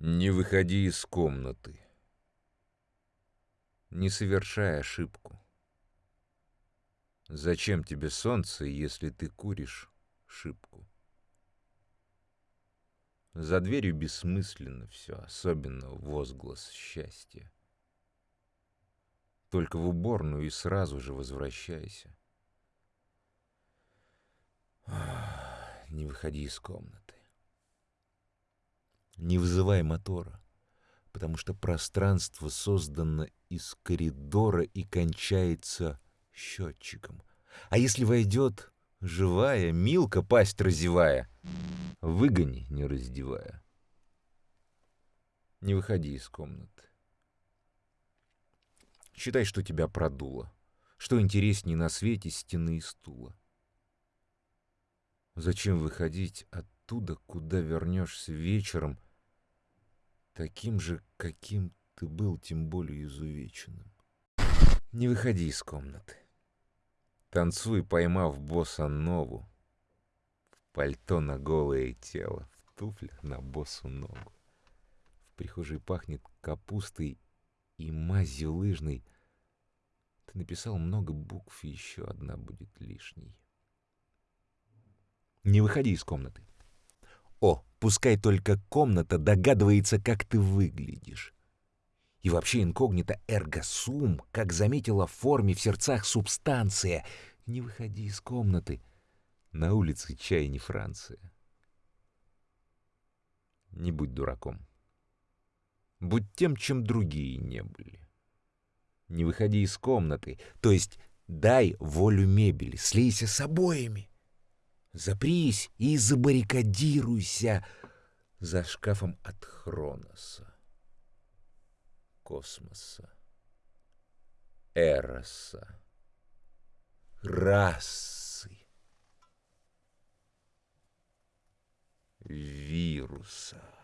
Не выходи из комнаты. Не совершай ошибку. Зачем тебе солнце, если ты куришь шибку? За дверью бессмысленно все, особенно возглас счастья. Только в уборную и сразу же возвращайся. Не выходи из комнаты. Не вызывай мотора, потому что пространство создано из коридора и кончается счетчиком. А если войдет живая, Милка, пасть разевая, выгони, не раздевая. Не выходи из комнаты. Считай, что тебя продуло. Что интересней на свете стены и стула. Зачем выходить оттуда, куда вернешься вечером, таким же, каким ты был, тем более изувеченным? Не выходи из комнаты. Танцуй, поймав босса нову. В пальто на голое тело, в туфлях на босу ногу. В прихожей пахнет капустой и мазью лыжной. Ты написал много букв, и еще одна будет лишней. Не выходи из комнаты. О, пускай только комната догадывается, как ты выглядишь. И вообще инкогнито эргосум, как заметила в форме в сердцах субстанция. Не выходи из комнаты. На улице чай не Франция. Не будь дураком. Будь тем, чем другие не были. Не выходи из комнаты, то есть дай волю мебели, слейся с обоями. Запрись и забаррикадируйся за шкафом от Хроноса космоса, эроса, расы, вируса.